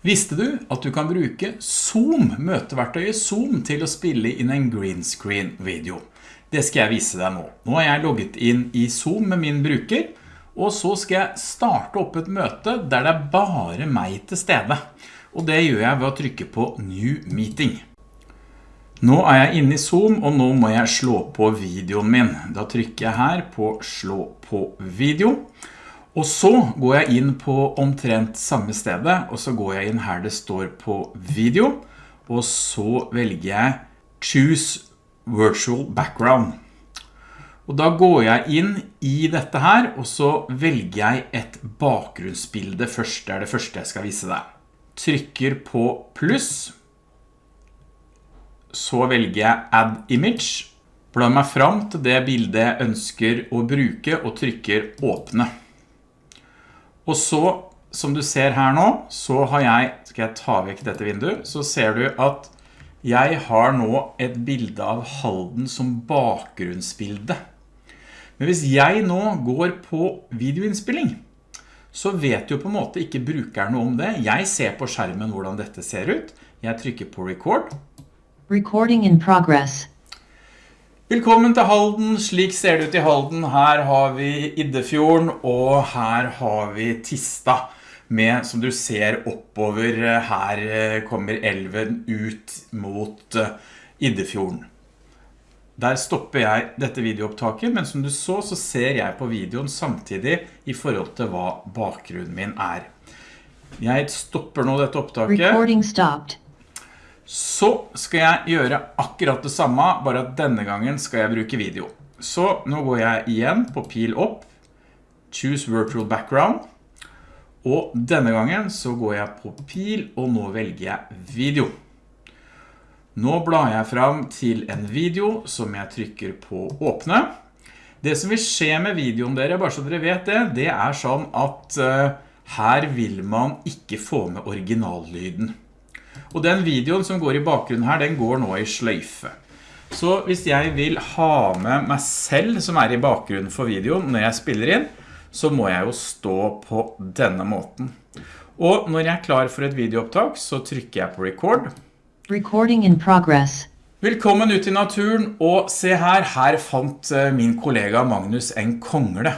Visste du at du kan bruke Zoom, møteverktøyet Zoom, til å spille inn en green screen video? Det skal jeg vise deg nå. Nå har jeg logget inn i Zoom med min bruker, og så skal jeg starte opp et møte der det er bare meg til stede. Og det gjør jeg ved å trykke på New Meeting. Nå er jeg inne i Zoom, og nå må jeg slå på videoen min. Da trykker jeg her på Slå på video. Og så går jeg inn på omtrent samme stedet, og så går jeg inn her det står på video, og så velger jeg Choose Virtual Background. Og da går jeg inn i dette her, og så velger jeg et bakgrunnsbilde først, det er det første jeg skal vise deg. Trykker på pluss, så velger jeg Add Image, blar meg fram til det bildet jeg ønsker å bruke, og trykker Åpne. Og så, som du ser her nå, så har jeg, skal jeg ta vekk dette vinduet, så ser du at jeg har nå et bilde av Halden som bakgrunnsbilde. Men hvis jeg nå går på videoinnspilling, så vet jo på en måte ikke brukeren noe om det. Jeg ser på skjermen hvordan dette ser ut. Jeg trykker på record. Recording in progress. Velkommen til Halden, slik ser det ut i Halden. Her har vi Iddefjorden, og her har vi Tista. Med, som du ser oppover, her eh, kommer elven ut mot eh, Iddefjorden. Der stopper jeg dette videoopptaket, men som du så, så ser jeg på videoen samtidig i forhold til hva bakgrunnen min er. Jeg stopper nå dette opptaket. Så skal jeg gjøre akkurat det samme, bare at denne gangen skal jeg bruke video. Så nå går jeg igjen på pil opp, Choose Virtual Background, og denne gangen så går jeg på pil, og nå velger jeg video. Nå blar jeg fram til en video som jeg trykker på åpne. Det som vil skje med videoen dere, bare så dere vet det, det er sånn at uh, her vil man ikke få med originallyden. Og den videoen som går i bakgrunnen her, den går nå i sløyfe. Så hvis jeg vil ha med meg selv som er i bakgrunnen for videoen når jeg spiller inn, så må jeg jo stå på denne måten. Og når jeg er klar for et videoopptak, så trykker jeg på record. Recording in progress. Velkommen ut i naturen, og se her, her fant eh, min kollega Magnus en kongle.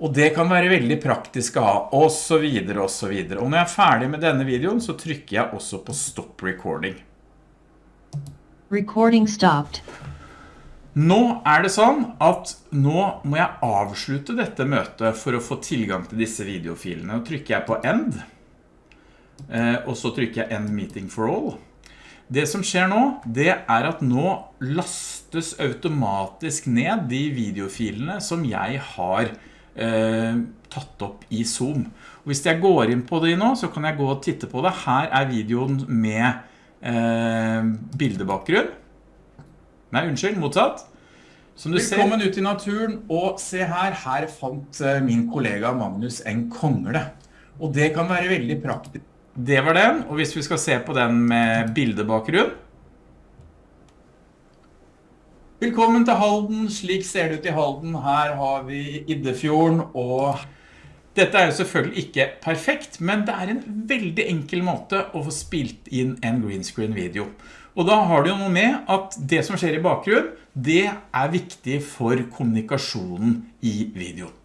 Og det kan være veldig praktisk å ha, og så videre, og så videre. Og når jeg er ferdig med denne videoen, så trykker jeg også på Stop Recording. Recording stopped. Nå er det sånn at nå må jeg avslutte dette møtet for å få tilgang til disse videofilene. Nå trykker jeg på End, eh, og så trykker jeg End Meeting for All. Det som skjer nå, det er at nå lastes automatisk ned de videofilene som jeg har tatt opp i Zoom. Og hvis jeg går inn på det nå, så kan jeg gå og titte på det. Her er videoen med eh, bildebakgrunn. Nei, unnskyld, motsatt. Som du Velkommen ut i naturen, og se her, her fant eh, min kollega Magnus en kongle. Og det kan være veldig praktisk. Det var den, og hvis vi skal se på den med bildebakgrunn, Velkommen til Halden, slik ser det ut i Halden. Her har vi Iddefjorden, og dette er jo selvfølgelig ikke perfekt, men det er en veldig enkel måte å få spilt inn en green screen video. Og da har du jo noe med at det som skjer i bakgrunnen, det er viktig for kommunikasjonen i videoen.